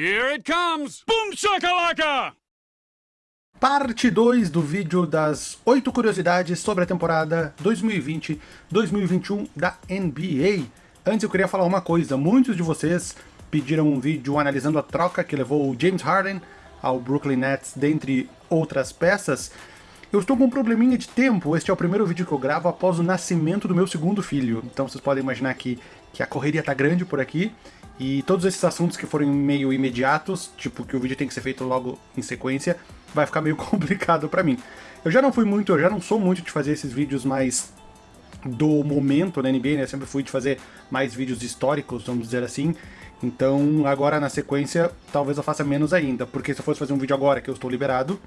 Here it comes! Boom shakalaka! Parte 2 do vídeo das 8 curiosidades sobre a temporada 2020-2021 da NBA. Antes eu queria falar uma coisa, muitos de vocês pediram um vídeo analisando a troca que levou o James Harden ao Brooklyn Nets, dentre outras peças. Eu estou com um probleminha de tempo, este é o primeiro vídeo que eu gravo após o nascimento do meu segundo filho, então vocês podem imaginar que, que a correria tá grande por aqui, e todos esses assuntos que forem meio imediatos, tipo que o vídeo tem que ser feito logo em sequência, vai ficar meio complicado pra mim. Eu já não fui muito, eu já não sou muito de fazer esses vídeos mais do momento na NBA, né? Eu sempre fui de fazer mais vídeos históricos, vamos dizer assim. Então, agora na sequência, talvez eu faça menos ainda, porque se eu fosse fazer um vídeo agora que eu estou liberado,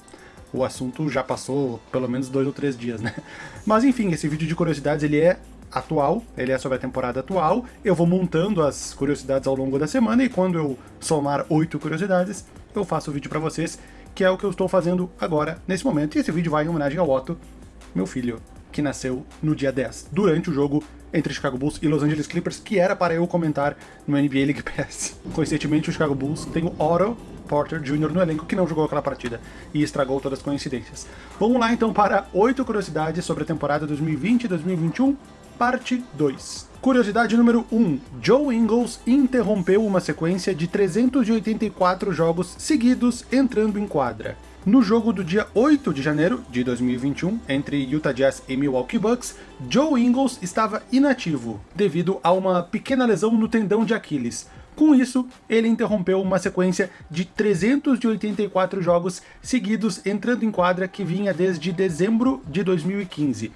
o assunto já passou pelo menos dois ou três dias, né? Mas enfim, esse vídeo de curiosidades, ele é atual, ele é sobre a temporada atual, eu vou montando as curiosidades ao longo da semana, e quando eu somar oito curiosidades, eu faço o vídeo pra vocês, que é o que eu estou fazendo agora, nesse momento, e esse vídeo vai em homenagem ao Otto, meu filho, que nasceu no dia 10, durante o jogo entre Chicago Bulls e Los Angeles Clippers, que era para eu comentar no NBA League Pass. Coincidentemente, o Chicago Bulls tem o Otto Porter Jr. no elenco, que não jogou aquela partida, e estragou todas as coincidências. Vamos lá então para oito curiosidades sobre a temporada 2020-2021, parte 2. Curiosidade número 1. Joe Ingles interrompeu uma sequência de 384 jogos seguidos entrando em quadra. No jogo do dia 8 de janeiro de 2021, entre Utah Jazz e Milwaukee Bucks, Joe Ingles estava inativo, devido a uma pequena lesão no tendão de Aquiles. Com isso, ele interrompeu uma sequência de 384 jogos seguidos entrando em quadra que vinha desde dezembro de 2015.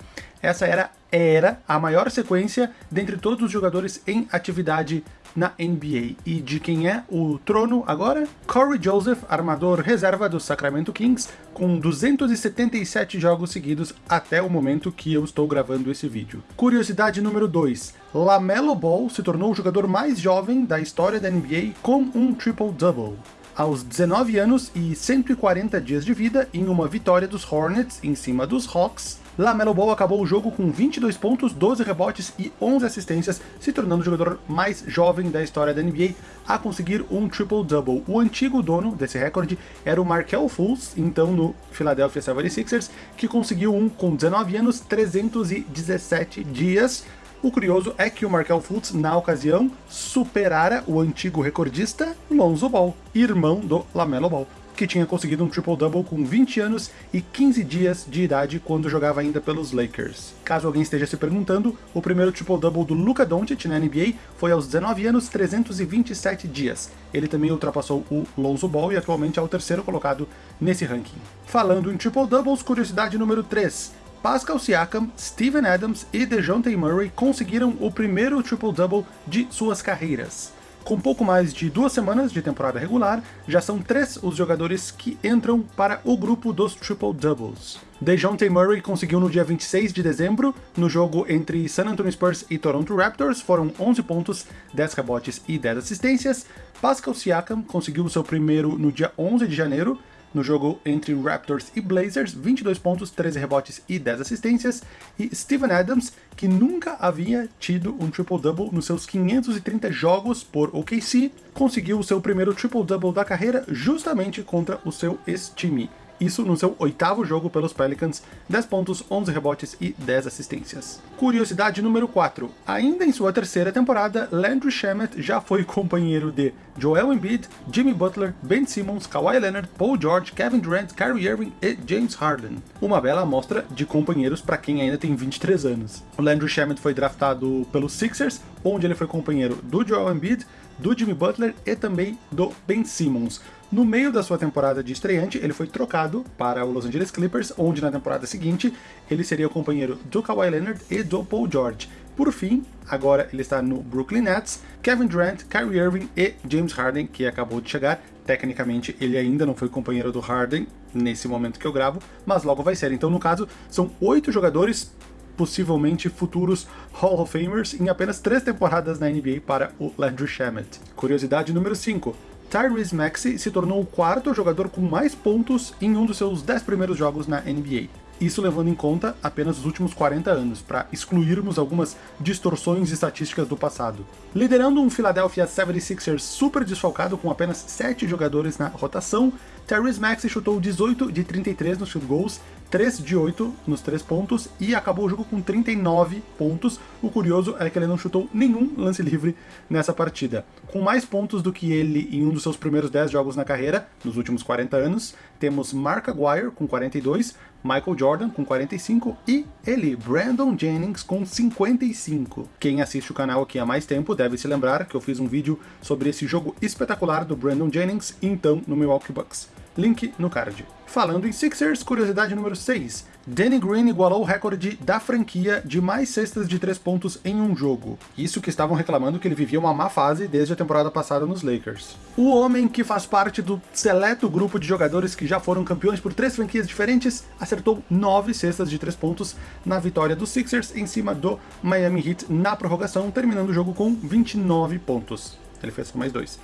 Essa era, era a maior sequência dentre todos os jogadores em atividade na NBA. E de quem é o trono agora? Corey Joseph, armador reserva do Sacramento Kings, com 277 jogos seguidos até o momento que eu estou gravando esse vídeo. Curiosidade número 2. LaMelo Ball se tornou o jogador mais jovem da história da NBA com um triple-double aos 19 anos e 140 dias de vida em uma vitória dos Hornets em cima dos Hawks, Lamelo Ball acabou o jogo com 22 pontos, 12 rebotes e 11 assistências, se tornando o jogador mais jovem da história da NBA a conseguir um triple-double. O antigo dono desse recorde era o Markel Fultz, então no Philadelphia 76ers, que conseguiu um com 19 anos, 317 dias, o curioso é que o Markel Fultz, na ocasião, superara o antigo recordista Lonzo Ball, irmão do LaMelo Ball que tinha conseguido um triple-double com 20 anos e 15 dias de idade quando jogava ainda pelos Lakers. Caso alguém esteja se perguntando, o primeiro triple-double do Luka Doncic na NBA foi aos 19 anos 327 dias. Ele também ultrapassou o Lonzo Ball e atualmente é o terceiro colocado nesse ranking. Falando em triple-doubles, curiosidade número 3. Pascal Siakam, Steven Adams e DeJounte Murray conseguiram o primeiro triple-double de suas carreiras. Com pouco mais de duas semanas de temporada regular, já são três os jogadores que entram para o grupo dos triple-doubles. DeJounte Murray conseguiu no dia 26 de dezembro, no jogo entre San Antonio Spurs e Toronto Raptors, foram 11 pontos, 10 rebotes e 10 assistências. Pascal Siakam conseguiu seu primeiro no dia 11 de janeiro, no jogo entre Raptors e Blazers, 22 pontos, 13 rebotes e 10 assistências, e Steven Adams, que nunca havia tido um triple-double nos seus 530 jogos por OKC, conseguiu o seu primeiro triple-double da carreira justamente contra o seu ex-time isso no seu oitavo jogo pelos Pelicans, 10 pontos, 11 rebotes e 10 assistências. Curiosidade número 4. Ainda em sua terceira temporada, Landry Shamet já foi companheiro de Joel Embiid, Jimmy Butler, Ben Simmons, Kawhi Leonard, Paul George, Kevin Durant, Kyrie Irving e James Harden. Uma bela amostra de companheiros para quem ainda tem 23 anos. O Landry Shamet foi draftado pelos Sixers, onde ele foi companheiro do Joel Embiid, do Jimmy Butler e também do Ben Simmons. No meio da sua temporada de estreante, ele foi trocado para o Los Angeles Clippers, onde na temporada seguinte ele seria o companheiro do Kawhi Leonard e do Paul George. Por fim, agora ele está no Brooklyn Nets, Kevin Durant, Kyrie Irving e James Harden, que acabou de chegar. Tecnicamente, ele ainda não foi companheiro do Harden nesse momento que eu gravo, mas logo vai ser. Então, no caso, são oito jogadores possivelmente futuros Hall of Famers em apenas três temporadas na NBA para o Landry Shamet. Curiosidade número 5. Tyrese Maxey se tornou o quarto jogador com mais pontos em um dos seus 10 primeiros jogos na NBA. Isso levando em conta apenas os últimos 40 anos, para excluirmos algumas distorções estatísticas do passado. Liderando um Philadelphia 76ers super desfalcado com apenas 7 jogadores na rotação, Tyrese Maxey chutou 18 de 33 nos field goals, 3 de 8 nos 3 pontos e acabou o jogo com 39 pontos. O curioso é que ele não chutou nenhum lance livre nessa partida. Com mais pontos do que ele em um dos seus primeiros 10 jogos na carreira, nos últimos 40 anos, temos Mark Aguirre com 42, Michael Jordan com 45 e ele, Brandon Jennings, com 55. Quem assiste o canal aqui há mais tempo deve se lembrar que eu fiz um vídeo sobre esse jogo espetacular do Brandon Jennings, então no Milwaukee Bucks. Link no card. Falando em Sixers, curiosidade número 6. Danny Green igualou o recorde da franquia de mais cestas de 3 pontos em um jogo. Isso que estavam reclamando que ele vivia uma má fase desde a temporada passada nos Lakers. O homem que faz parte do seleto grupo de jogadores que já foram campeões por três franquias diferentes, acertou 9 cestas de 3 pontos na vitória dos Sixers em cima do Miami Heat na prorrogação, terminando o jogo com 29 pontos. Ele fez só mais dois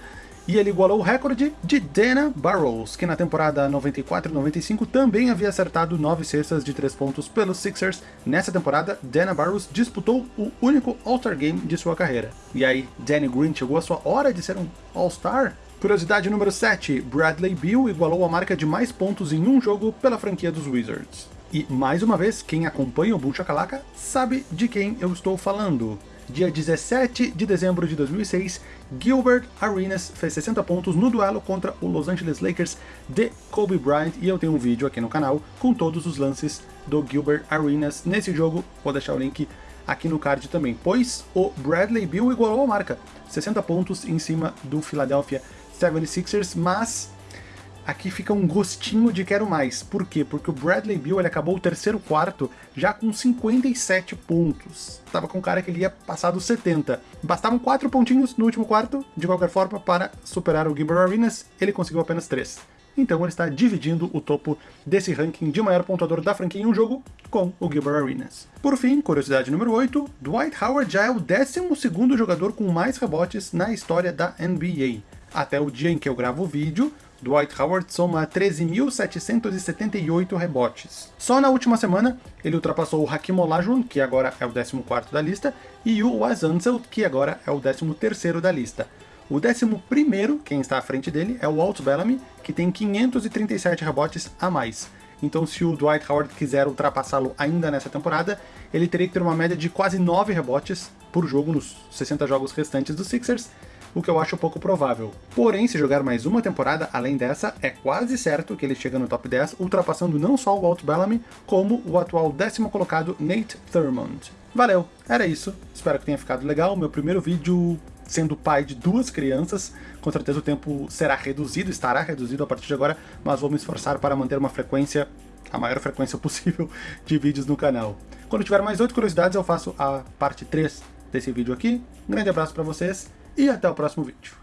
e ele igualou o recorde de Dana Barrows, que na temporada 94-95 também havia acertado 9 cestas de 3 pontos pelos Sixers. Nessa temporada, Dana Barrows disputou o único All-Star Game de sua carreira. E aí, Danny Green chegou a sua hora de ser um All-Star? Curiosidade número 7, Bradley Beal igualou a marca de mais pontos em um jogo pela franquia dos Wizards. E mais uma vez, quem acompanha o Bull Shakalaka sabe de quem eu estou falando dia 17 de dezembro de 2006, Gilbert Arenas fez 60 pontos no duelo contra o Los Angeles Lakers de Kobe Bryant, e eu tenho um vídeo aqui no canal com todos os lances do Gilbert Arenas nesse jogo, vou deixar o link aqui no card também, pois o Bradley Beal igualou a marca, 60 pontos em cima do Philadelphia 76ers, mas aqui fica um gostinho de quero mais. Por quê? Porque o Bradley Beal ele acabou o terceiro quarto já com 57 pontos. Tava com um cara que ele ia passar dos 70. Bastavam 4 pontinhos no último quarto, de qualquer forma, para superar o Gilbert Arenas, ele conseguiu apenas 3. Então ele está dividindo o topo desse ranking de maior pontuador da franquia em um jogo com o Gilbert Arenas. Por fim, curiosidade número 8, Dwight Howard já é o 12º jogador com mais rebotes na história da NBA. Até o dia em que eu gravo o vídeo, Dwight Howard soma 13.778 rebotes. Só na última semana, ele ultrapassou o Hakim Olajuwon, que agora é o 14º da lista, e o Wes Unseld, que agora é o 13º da lista. O 11º, quem está à frente dele, é o Walt Bellamy, que tem 537 rebotes a mais. Então se o Dwight Howard quiser ultrapassá-lo ainda nessa temporada, ele teria que ter uma média de quase 9 rebotes por jogo nos 60 jogos restantes dos Sixers, o que eu acho pouco provável. Porém, se jogar mais uma temporada além dessa, é quase certo que ele chega no top 10, ultrapassando não só o Walt Bellamy, como o atual décimo colocado Nate Thurmond. Valeu, era isso, espero que tenha ficado legal, meu primeiro vídeo sendo pai de duas crianças, com certeza o tempo será reduzido, estará reduzido a partir de agora, mas vou me esforçar para manter uma frequência, a maior frequência possível de vídeos no canal. Quando tiver mais oito curiosidades eu faço a parte 3 desse vídeo aqui. Um grande abraço para vocês e até o próximo vídeo.